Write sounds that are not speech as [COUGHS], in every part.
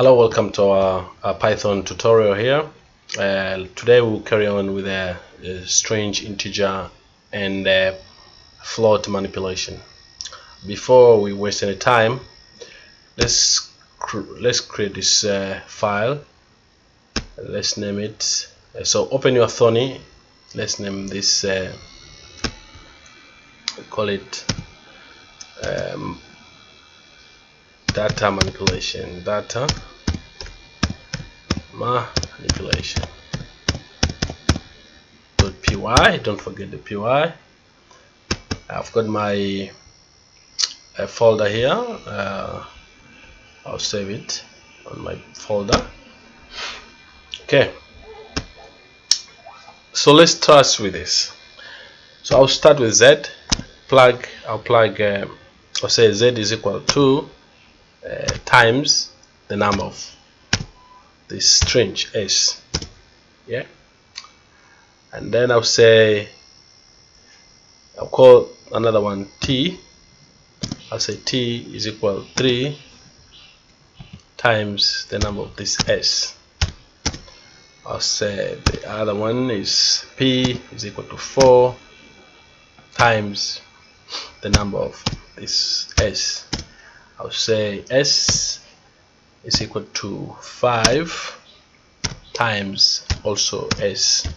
Hello, welcome to our, our Python tutorial here. Uh, today we'll carry on with a, a strange integer and float manipulation. Before we waste any time, let's cr let's create this uh, file. Let's name it. Uh, so open your Thonny. Let's name this. Uh, call it um, data manipulation data manipulation. Py don't forget the py I've got my uh, folder here. Uh, I'll save it on my folder. Okay. So let's start with this. So I'll start with Z. Plug I'll plug um, I'll say Z is equal to uh, times the number of this string s. Yeah? And then I'll say I'll call another one t. I'll say t is equal 3 times the number of this s. I'll say the other one is p is equal to 4 times the number of this s. I'll say s is equal to 5 times also s.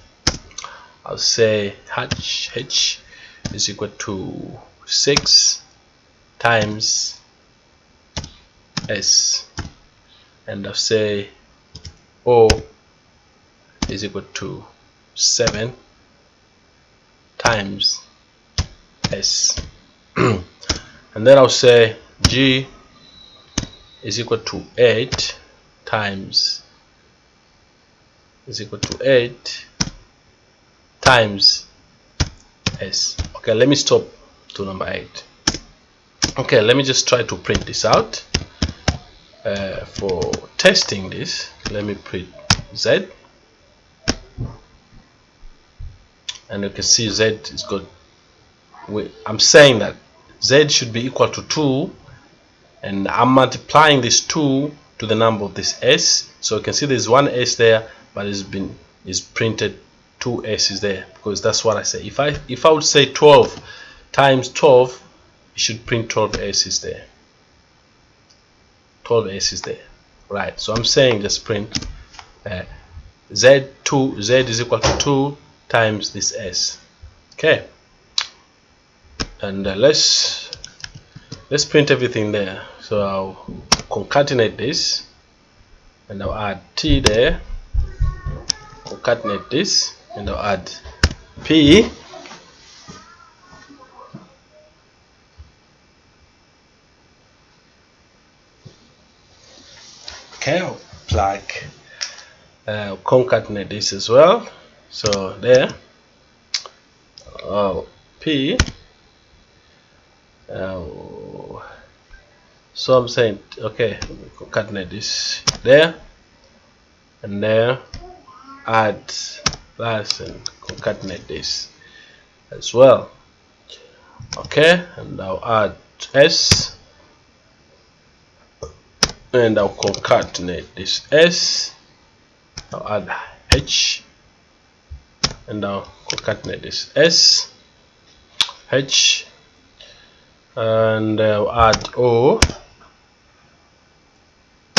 I'll say h h is equal to 6 times s. And I'll say o is equal to 7 times s. [CLEARS THROAT] And then I'll say g is equal to 8 times is equal to 8 times s. Okay let me stop to number 8 okay let me just try to print this out. Uh, for testing this let me print z. And you can see z is good I'm saying that z should be equal to 2 and I'm multiplying this 2 to the number of this s. So you can see there's one s there but it's been is printed two s's there because that's what I say. If I if I would say 12 times 12 it should print 12 s's there. 12 s's there. Right so I'm saying just print uh, z2 z is equal to 2 times this s. Okay. And uh, let's let's print everything there. So I'll concatenate this and I'll add t there. Concatenate this and I'll add p. Okay I'll plug uh, concatenate this as well. So there. Oh p. Uh, so I'm saying okay concatenate this. There. And there. Add and concatenate this as well. Okay and I'll add s. And I'll concatenate this s. I'll add h. And I'll concatenate this s. H. And uh, add O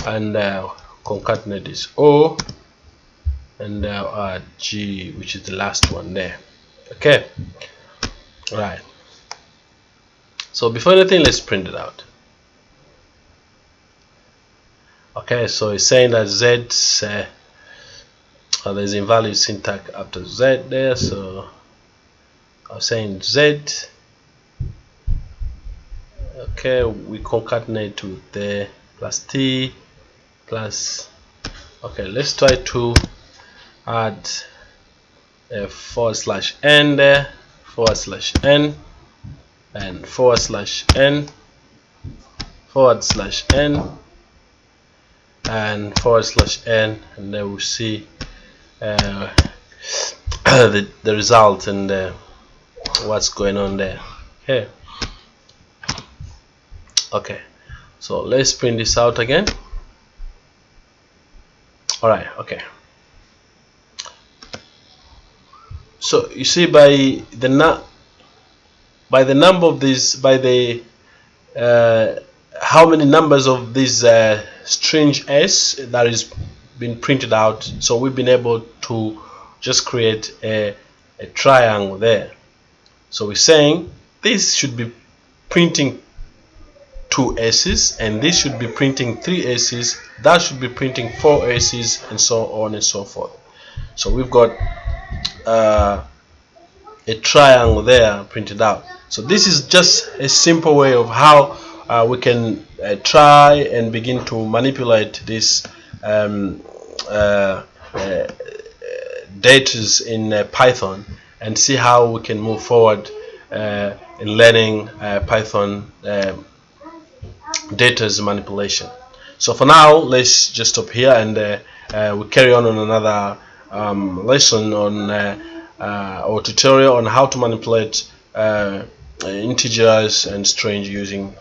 and uh, concatenate this O and uh, add G which is the last one there. Okay? Right. So before anything let's print it out. Okay so it's saying that Z uh, oh, there's invalid syntax after Z there so I'm saying Z okay we concatenate with the plus t plus. Okay let's try to add a forward slash n there forward slash n and forward slash n forward slash n and forward slash n and then we'll see uh, [COUGHS] the, the result and uh, what's going on there. Okay. Okay so let's print this out again all right okay. So you see by the na by the number of these by the uh, how many numbers of this uh, string s that is been printed out so we've been able to just create a, a triangle there. So we're saying this should be printing two S's and this should be printing three S's that should be printing four S's and so on and so forth. So we've got uh, a triangle there printed out. So this is just a simple way of how uh, we can uh, try and begin to manipulate this um, uh, uh data in uh, Python and see how we can move forward in learning Python data is manipulation. So for now let's just stop here and we'll carry on on another um, lesson on uh, or tutorial on how to manipulate uh, integers and strings using